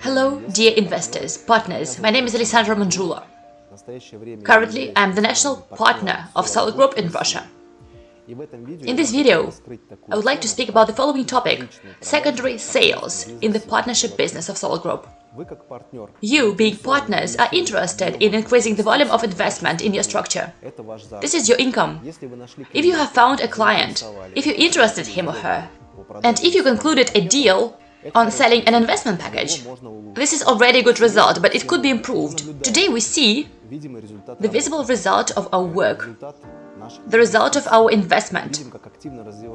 Hello, dear investors, partners. My name is Alessandra Manjula. Currently, I am the national partner of Solid Group in Russia. In this video, I would like to speak about the following topic – secondary sales in the partnership business of Solid Group. You, being partners, are interested in increasing the volume of investment in your structure. This is your income. If you have found a client, if you interested him or her, and if you concluded a deal on selling an investment package. This is already a good result, but it could be improved. Today we see the visible result of our work, the result of our investment.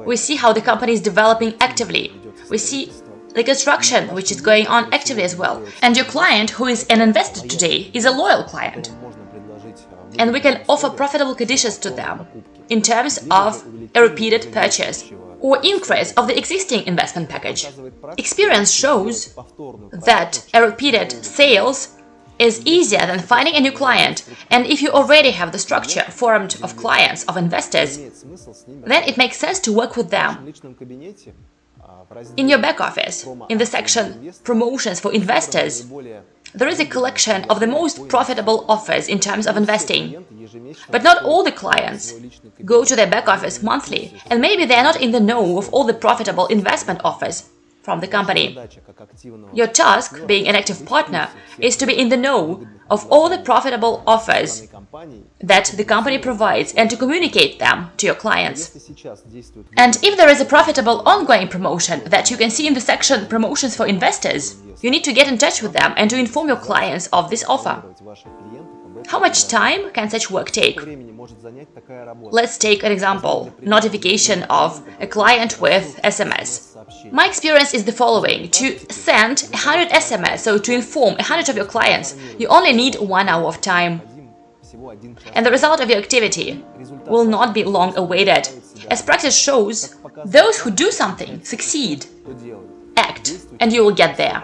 We see how the company is developing actively. We see the construction, which is going on actively as well. And your client, who is an investor today, is a loyal client. And we can offer profitable conditions to them in terms of a repeated purchase or increase of the existing investment package. Experience shows that a repeated sales is easier than finding a new client, and if you already have the structure formed of clients, of investors, then it makes sense to work with them. In your back office, in the section Promotions for Investors, there is a collection of the most profitable offers in terms of investing. But not all the clients go to their back office monthly, and maybe they are not in the know of all the profitable investment offers from the company. Your task, being an active partner, is to be in the know of all the profitable offers that the company provides and to communicate them to your clients. And if there is a profitable ongoing promotion that you can see in the section Promotions for Investors, you need to get in touch with them and to inform your clients of this offer. How much time can such work take? Let's take an example, notification of a client with SMS. My experience is the following. To send 100 SMS, so to inform 100 of your clients, you only need one hour of time. And the result of your activity will not be long awaited. As practice shows, those who do something succeed. Act, and you will get there.